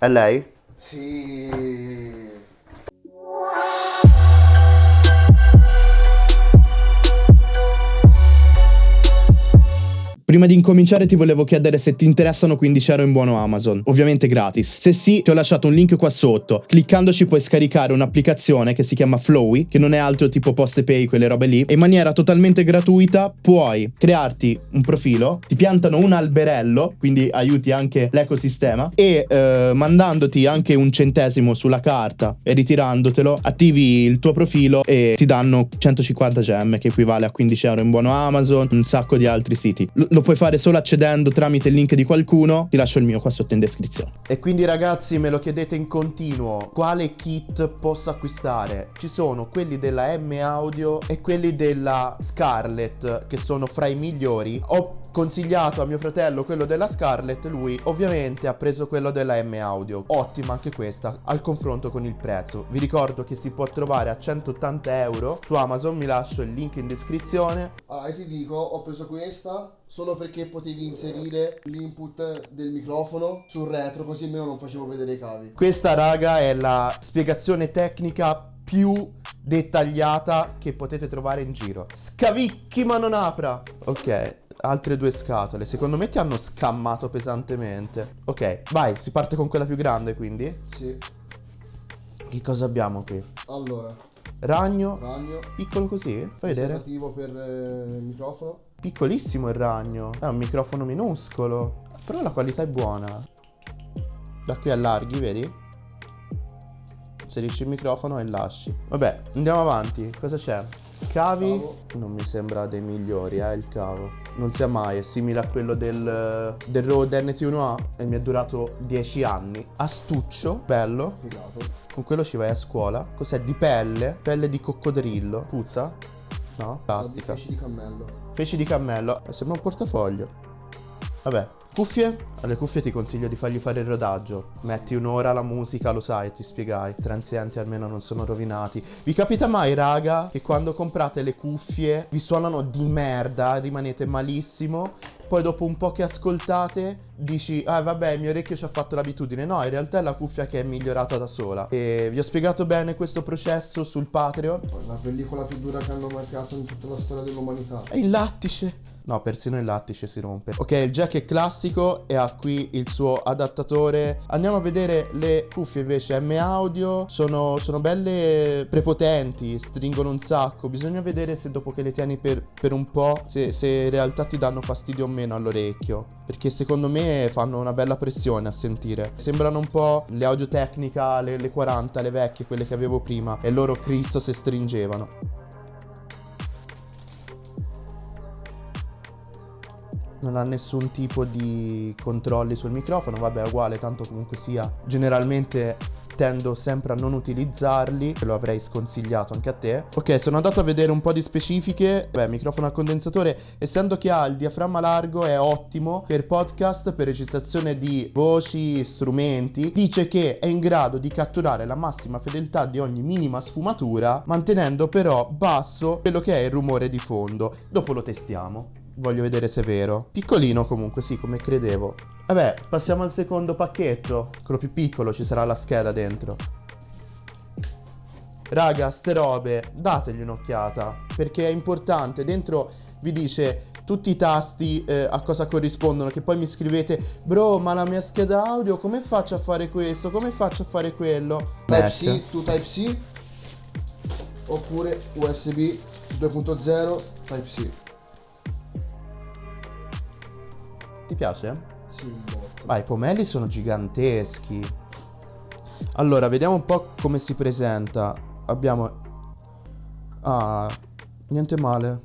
È lei? Sì. Prima di incominciare ti volevo chiedere se ti interessano 15 euro in buono Amazon, ovviamente gratis. Se sì, ti ho lasciato un link qua sotto. Cliccandoci puoi scaricare un'applicazione che si chiama Flowy, che non è altro tipo poste pay, quelle robe lì, e in maniera totalmente gratuita puoi crearti un profilo, ti piantano un alberello, quindi aiuti anche l'ecosistema, e eh, mandandoti anche un centesimo sulla carta e ritirandotelo, attivi il tuo profilo e ti danno 150 gemme, che equivale a 15 euro in buono Amazon, un sacco di altri siti. L- lo puoi fare solo accedendo tramite il link di qualcuno. Ti lascio il mio qua sotto in descrizione. E quindi ragazzi me lo chiedete in continuo, quale kit posso acquistare? Ci sono quelli della M Audio e quelli della Scarlett che sono fra i migliori. Ho consigliato a mio fratello quello della Scarlett, lui ovviamente ha preso quello della M Audio. Ottima anche questa al confronto con il prezzo. Vi ricordo che si può trovare a 180 euro su Amazon, mi lascio il link in descrizione. Ah, e ti dico, ho preso questa solo perché potevi inserire l'input del microfono sul retro, così almeno non facevo vedere i cavi. Questa raga è la spiegazione tecnica più dettagliata che potete trovare in giro. Scavicchi ma non apra. Ok, altre due scatole. Secondo me ti hanno scammato pesantemente. Ok, vai, si parte con quella più grande quindi. Sì. Che cosa abbiamo qui? Allora, Ragno, ragno. piccolo così, fai vedere. Preservativo per eh, il microfono. Piccolissimo il ragno. È un microfono minuscolo. Però la qualità è buona. Da qui allarghi, vedi? Inserisci il microfono e lasci. Vabbè, andiamo avanti. Cosa c'è? Cavi? Cavo. Non mi sembra dei migliori, eh, il cavo. Non sia mai, è simile a quello del, del Rode NT1A e mi è durato 10 anni. Astuccio, bello. Piegato. Con quello ci vai a scuola. Cos'è? Di pelle? Pelle di coccodrillo. Puzza? No? Plastica. Feci di cammello. Feci di cammello. Sembra un portafoglio. Vabbè. Cuffie? Alle cuffie ti consiglio di fargli fare il rodaggio. Metti un'ora la musica, lo sai, ti spiegai. I transienti almeno non sono rovinati. Vi capita mai, raga, che quando comprate le cuffie vi suonano di merda, rimanete malissimo? Poi dopo un po' che ascoltate dici, ah vabbè, il mio orecchio ci ha fatto l'abitudine. No, in realtà è la cuffia che è migliorata da sola. E vi ho spiegato bene questo processo sul Patreon. La pellicola più dura che hanno mai creato in tutta la storia dell'umanità. È il lattice. No, persino il lattice si rompe. Ok, il jack è classico e ha qui il suo adattatore. Andiamo a vedere le cuffie invece M audio. Sono, sono belle prepotenti, stringono un sacco. Bisogna vedere se dopo che le tieni per, per un po', se, se in realtà ti danno fastidio o meno all'orecchio. Perché secondo me fanno una bella pressione a sentire. Sembrano un po' le audio tecnica, le, le 40, le vecchie, quelle che avevo prima. E loro Cristo se stringevano. Non ha nessun tipo di controlli sul microfono, vabbè è uguale, tanto comunque sia. Generalmente tendo sempre a non utilizzarli, lo avrei sconsigliato anche a te. Ok, sono andato a vedere un po' di specifiche. Beh, microfono a condensatore, essendo che ha il diaframma largo, è ottimo per podcast, per registrazione di voci, strumenti. Dice che è in grado di catturare la massima fedeltà di ogni minima sfumatura, mantenendo però basso quello che è il rumore di fondo. Dopo lo testiamo. Voglio vedere se è vero. Piccolino comunque, sì, come credevo. Vabbè, passiamo al secondo pacchetto. Quello più piccolo, ci sarà la scheda dentro. Raga, ste robe, dategli un'occhiata. Perché è importante. Dentro vi dice tutti i tasti eh, a cosa corrispondono. Che poi mi scrivete, bro, ma la mia scheda audio, come faccio a fare questo? Come faccio a fare quello? Type-C, tu Type-C. Oppure USB 2.0 Type-C. Ti piace? Sì, botto. Ma i pomelli sono giganteschi. Allora, vediamo un po' come si presenta. Abbiamo... Ah, niente male.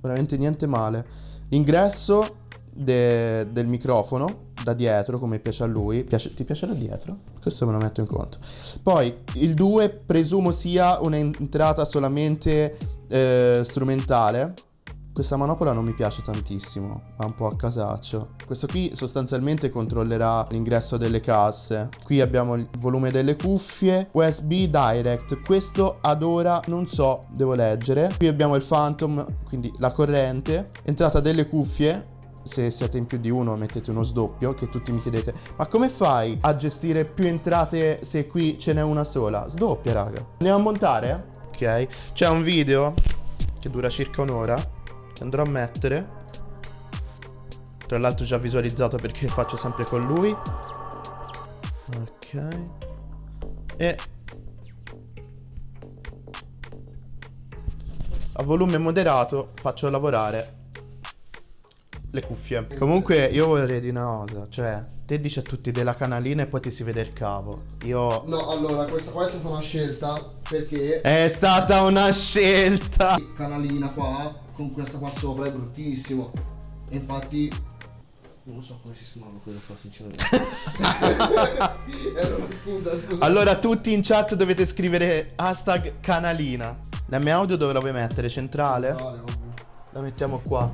Veramente niente male. L'ingresso de- del microfono da dietro, come piace a lui. Piace- ti piace da dietro? Questo me lo metto in conto. Poi il 2 presumo sia un'entrata solamente eh, strumentale. Questa manopola non mi piace tantissimo, va un po' a casaccio. Questo qui sostanzialmente controllerà l'ingresso delle casse. Qui abbiamo il volume delle cuffie, USB Direct. Questo ad ora non so, devo leggere. Qui abbiamo il Phantom, quindi la corrente. Entrata delle cuffie, se siete in più di uno mettete uno sdoppio che tutti mi chiedete ma come fai a gestire più entrate se qui ce n'è una sola? Sdoppia raga. Andiamo a montare? Ok. C'è un video che dura circa un'ora che andrò a mettere. Tra l'altro già visualizzato perché faccio sempre con lui. Ok. E a volume moderato faccio lavorare le cuffie. Comunque io vorrei dire una cosa, cioè te dici a tutti della canalina e poi ti si vede il cavo. Io... No, allora, questa qua è stata una scelta perché... È stata una scelta! Canalina qua, con questa qua sopra, è bruttissimo. E infatti... Non so come sistemarlo quello qua, sinceramente. eh, no, scusa, scusa. Allora tutti in chat dovete scrivere hashtag canalina. La mia audio dove la vuoi mettere? Centrale? Vale, ovvio. La mettiamo qua.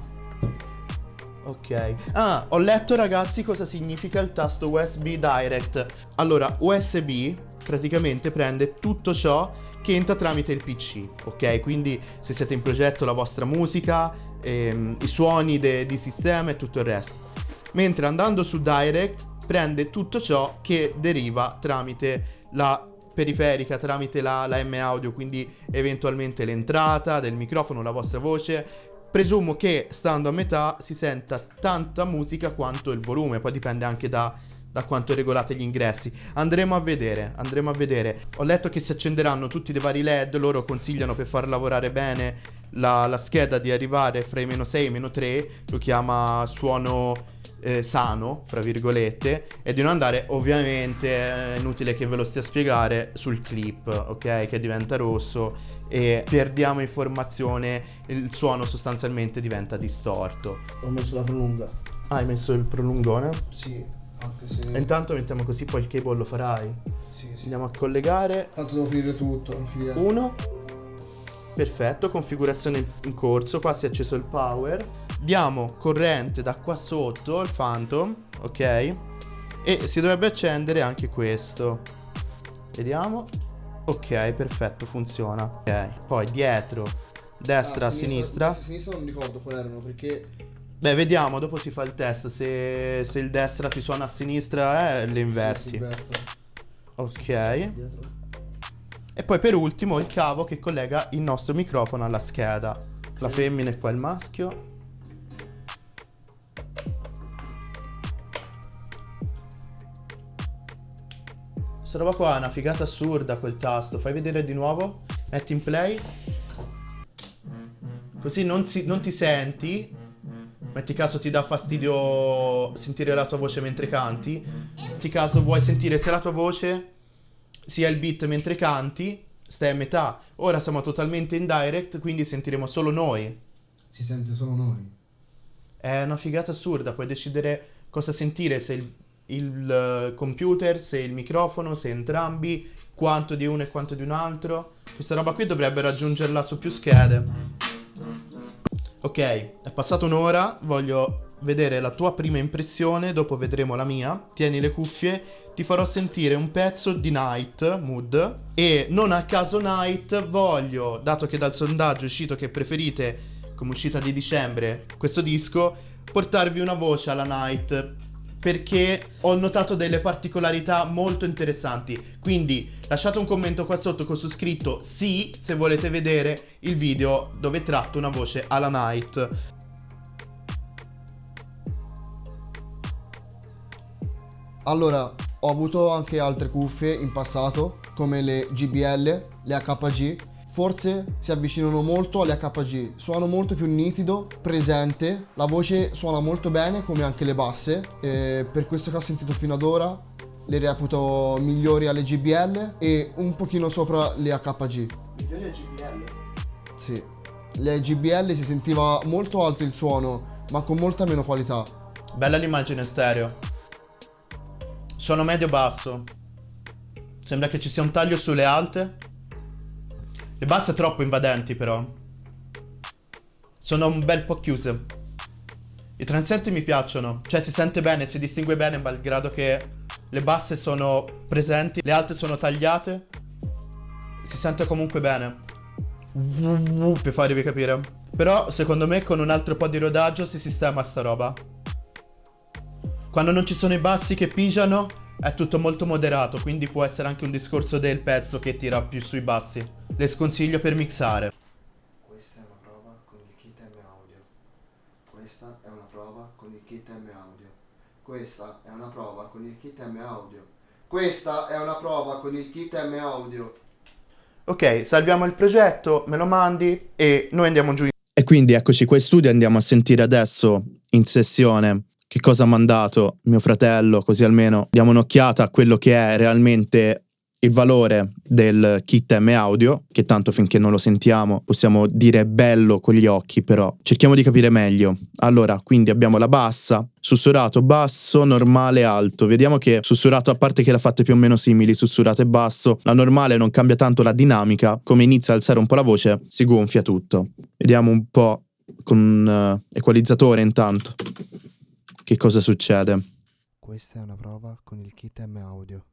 Ok. Ah, ho letto ragazzi cosa significa il tasto USB Direct. Allora, USB praticamente prende tutto ciò che entra tramite il PC, ok? Quindi se siete in progetto la vostra musica, ehm, i suoni di sistema e tutto il resto. Mentre andando su Direct prende tutto ciò che deriva tramite la periferica, tramite la, la M audio, quindi eventualmente l'entrata del microfono, la vostra voce, Presumo che stando a metà si senta tanta musica quanto il volume, poi dipende anche da, da quanto regolate gli ingressi. Andremo a vedere, andremo a vedere. Ho letto che si accenderanno tutti dei vari LED, loro consigliano per far lavorare bene la, la scheda di arrivare fra i meno 6 e i meno 3, lo chiama suono eh, sano, fra virgolette, e di non andare ovviamente, è inutile che ve lo stia a spiegare, sul clip, ok? Che diventa rosso e perdiamo informazione, il suono sostanzialmente diventa distorto. Ho messo la prolunga. Ah, hai messo il prolungone? Sì, anche se... E intanto mettiamo così, poi il cable lo farai. Sì, sì. Andiamo a collegare. Tanto devo finire tutto, fidati. Uno. Perfetto, configurazione in corso, qua si è acceso il power. Diamo corrente da qua sotto, il Phantom, ok? E si dovrebbe accendere anche questo. Vediamo. Ok, perfetto, funziona. Ok, poi dietro, destra, Ah, sinistra. Destra e sinistra non ricordo quali erano perché... Beh, vediamo, dopo si fa il test. Se, se il destra ti suona a sinistra, eh, le inverti. sì. Ok. E poi per ultimo il cavo che collega il nostro microfono alla scheda. La femmina e qua il maschio. Questa roba qua è una figata assurda quel tasto. Fai vedere di nuovo. Metti in play. Così non, si- non ti senti. Metti caso ti dà fastidio sentire la tua voce mentre canti. Metti caso vuoi sentire sia la tua voce sia il beat mentre canti. Stai a metà. Ora siamo totalmente in direct, quindi sentiremo solo noi. Si sente solo noi. È una figata assurda, puoi decidere cosa sentire, se il, il, eh, computer, se il microfono, se entrambi, quanto di uno e quanto di un altro. Questa roba qui dovrebbe raggiungerla su più schede. Ok, è passata un'ora, voglio vedere la tua prima impressione, dopo vedremo la mia. Tieni le cuffie, ti farò sentire un pezzo di Night Mood e non a caso Night voglio, dato che dal sondaggio è uscito che preferite come uscita di dicembre questo disco, portarvi una voce alla Night perché ho notato delle particolarità molto interessanti. Quindi lasciate un commento qua sotto con su scritto sì se volete vedere il video dove tratto una voce alla Night. Allora, ho avuto anche altre cuffie in passato, come le GBL, le HG. Forse si avvicinano molto alle HG, suono molto più nitido, presente, la voce suona molto bene come anche le basse, e per questo che ho sentito fino ad ora le reputo migliori alle GBL e un pochino sopra le HG. Migliore GBL? Sì, le GBL si sentiva molto alto il suono, ma con molta meno qualità. Bella l'immagine stereo. Suono medio-basso. Sembra che ci sia un taglio sulle alte. Le basse troppo invadenti però. Sono un bel po' chiuse. I transienti mi piacciono. Cioè si sente bene, si distingue bene malgrado che le basse sono presenti, le alte sono tagliate. Si sente comunque bene. Per farvi capire. Però secondo me con un altro po' di rodaggio si sistema sta roba. Quando non ci sono i bassi che pigiano è tutto molto moderato, quindi può essere anche un discorso del pezzo che tira più sui bassi. Le sconsiglio per mixare. Questa è una prova con il kit M Audio. Questa è una prova con il kit M Audio. Questa è una prova con il kit M Audio. Questa è una prova con il kit M Audio. Ok, salviamo il progetto, me lo mandi e noi andiamo giù. E quindi eccoci qua in studio, andiamo a sentire adesso in sessione che cosa ha mandato mio fratello, così almeno diamo un'occhiata a quello che è realmente il valore del kit M audio, che tanto finché non lo sentiamo possiamo dire bello con gli occhi, però cerchiamo di capire meglio. Allora, quindi abbiamo la bassa, sussurrato basso, normale alto. Vediamo che sussurrato, a parte che l'ha fatte più o meno simili, sussurrato e basso, la normale non cambia tanto la dinamica, come inizia a alzare un po' la voce, si gonfia tutto. Vediamo un po' con un uh, equalizzatore intanto che cosa succede. Questa è una prova con il kit M audio.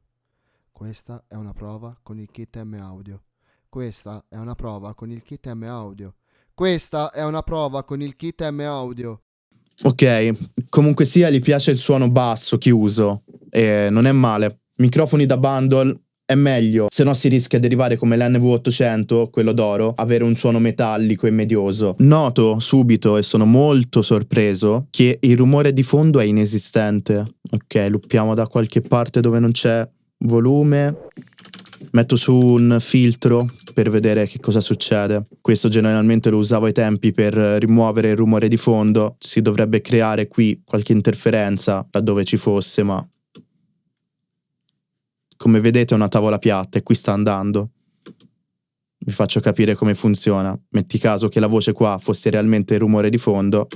Questa è una prova con il kit M audio. Questa è una prova con il kit M audio. Questa è una prova con il kit M audio. Ok, comunque sia gli piace il suono basso chiuso e non è male. Microfoni da bundle è meglio, se no si rischia di arrivare come l'NV800, quello d'oro, avere un suono metallico e medioso. Noto subito e sono molto sorpreso che il rumore di fondo è inesistente. Ok, luppiamo da qualche parte dove non c'è volume. Metto su un filtro per vedere che cosa succede. Questo generalmente lo usavo ai tempi per rimuovere il rumore di fondo. Si dovrebbe creare qui qualche interferenza laddove ci fosse, ma come vedete è una tavola piatta e qui sta andando. Vi faccio capire come funziona. Metti caso che la voce qua fosse realmente il rumore di fondo.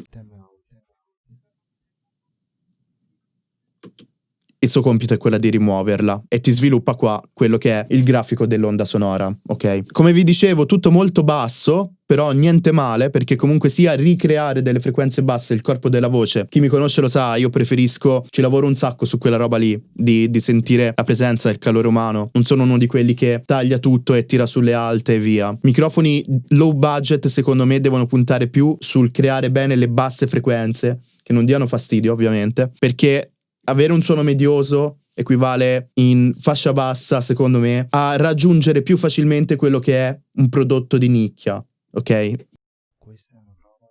Il suo compito è quello di rimuoverla e ti sviluppa qua quello che è il grafico dell'onda sonora, ok? Come vi dicevo, tutto molto basso, però niente male perché comunque sia ricreare delle frequenze basse il corpo della voce. Chi mi conosce lo sa, io preferisco, ci lavoro un sacco su quella roba lì, di, di sentire la presenza il calore umano. Non sono uno di quelli che taglia tutto e tira sulle alte e via. Microfoni low budget secondo me devono puntare più sul creare bene le basse frequenze, che non diano fastidio ovviamente, perché avere un suono medioso equivale in fascia bassa, secondo me, a raggiungere più facilmente quello che è un prodotto di nicchia, ok? Questa è una prova.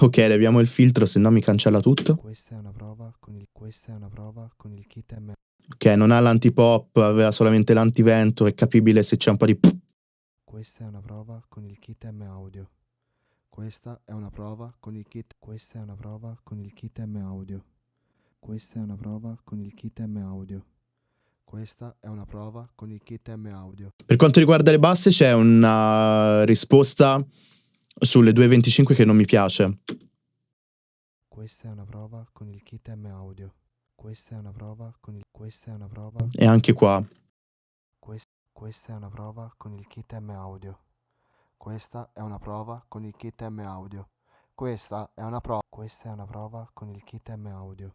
Ok, leviamo il filtro, se no mi cancella tutto. Questa è una prova con il, questa è una prova con il kit M. Ok, non ha l'antipop, aveva solamente l'antivento, è capibile se c'è un po' di... Questa è una prova con il kit M audio. Questa è una prova con il kit. Questa è una prova con il kit M audio. Questa è una prova con il kit M audio. Questa è una prova con il kit M audio. Per quanto riguarda le basse c'è una risposta sulle 2.25 che non mi piace. Questa è una prova con il kit M audio. Questa è una prova con il... Questa è una prova... E anche qua. Quest... Questa è una prova con il kit M audio. Questa è una prova con il kit M audio. Questa è una prova... Questa è una prova con il kit M audio.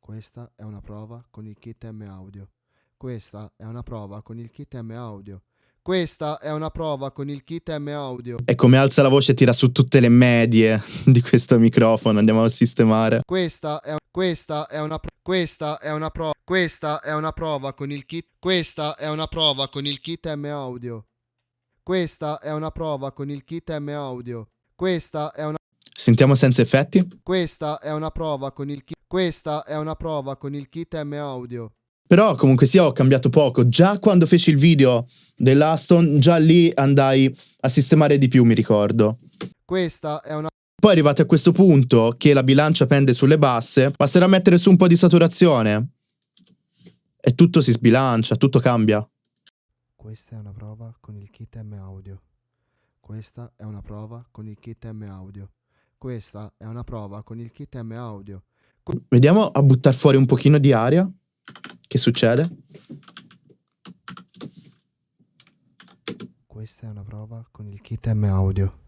Questa è una prova con il kit M audio. Questa è una prova con il kit M audio. Questa è una prova con il kit M audio. E come alza la voce tira su tutte le medie di questo microfono, andiamo a sistemare. Questa è, questa è una questa è una prova. Questa è una prova con il kit. Questa è una prova con il kit M audio. Questa è una prova con il kit M audio. Questa è una Sentiamo senza effetti. Questa è una prova con il kit. Questa è una prova con il kit M audio. Però comunque sia ho cambiato poco. Già quando feci il video dell'Aston, già lì andai a sistemare di più, mi ricordo. Questa è una Poi arrivati a questo punto che la bilancia pende sulle basse, basterà mettere su un po' di saturazione e tutto si sbilancia, tutto cambia. Questa è una prova con il kit M audio. Questa è una prova con il kit M audio. Questa è una prova con il kit M audio. Vediamo a buttare fuori un pochino di aria. Che succede? Questa è una prova con il kit M audio.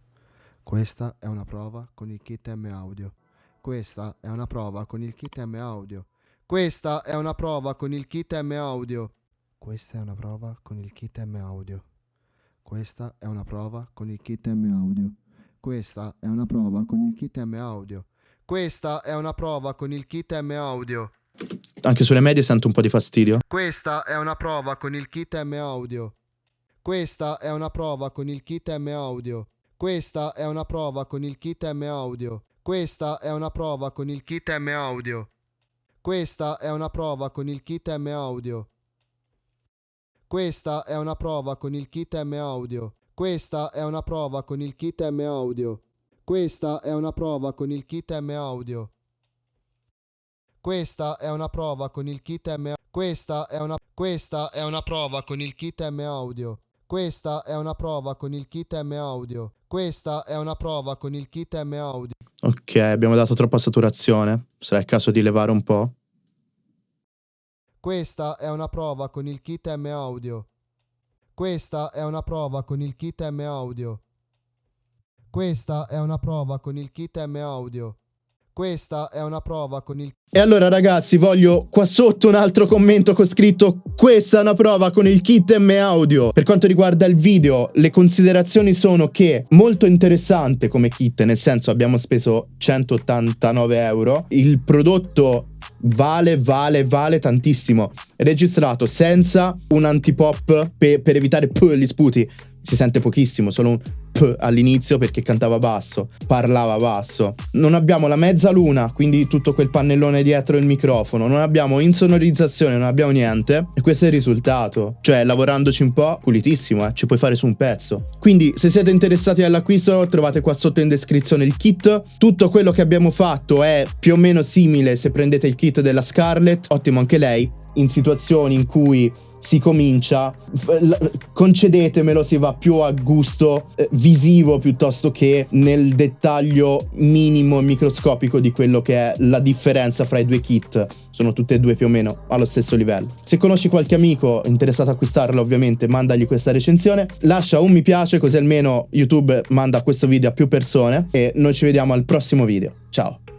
Questa è una prova con il kit M audio. Questa è una prova con il kit M audio. Questa è una prova con il kit M audio. Questa è una prova con il kit M audio. Questa è una prova con il kit M audio. Questa è una prova con il kit M audio. Questa è una prova con il kit M Audio. Anche sulle medie sento un po' di fastidio. Questa è una prova con il kit M Audio. Questa è una prova con il kit M Audio. Questa è una prova con il kit M Audio. Questa è una prova con il kit M Audio. Questa è una prova con il kit M Audio. Questa è una prova con il kit M Audio. Questa è una prova con il kit M Audio. Questa è una prova con il kit M Audio. Questa è una prova con il kit M Questa è una Questa è una prova con il kit M Audio. Questa è una prova con il kit M Audio. Questa è una prova con il kit M Audio. Ok, abbiamo dato troppa saturazione. Sarà il caso di levare un po'. Questa è una prova con il kit M Audio. Questa è una prova con il kit M Audio. Questa è una prova con il kit M Audio. Questa è una prova con il... E allora ragazzi voglio qua sotto un altro commento con scritto questa è una prova con il kit M audio. Per quanto riguarda il video le considerazioni sono che molto interessante come kit nel senso abbiamo speso 189 euro. Il prodotto vale, vale, vale tantissimo. Registrato senza un antipop pe per evitare gli sputi. Si sente pochissimo, solo un P all'inizio perché cantava basso, parlava basso. Non abbiamo la mezzaluna, quindi tutto quel pannellone dietro il microfono, non abbiamo insonorizzazione, non abbiamo niente e questo è il risultato. Cioè, lavorandoci un po', pulitissimo, eh, ci puoi fare su un pezzo. Quindi, se siete interessati all'acquisto, trovate qua sotto in descrizione il kit. Tutto quello che abbiamo fatto è più o meno simile se prendete il kit della Scarlett, ottimo anche lei, in situazioni in cui si comincia, concedetemelo, si va più a gusto eh, visivo piuttosto che nel dettaglio minimo e microscopico di quello che è la differenza fra i due kit. Sono tutte e due più o meno allo stesso livello. Se conosci qualche amico interessato a acquistarla, ovviamente mandagli questa recensione. Lascia un mi piace così almeno YouTube manda questo video a più persone e noi ci vediamo al prossimo video. Ciao!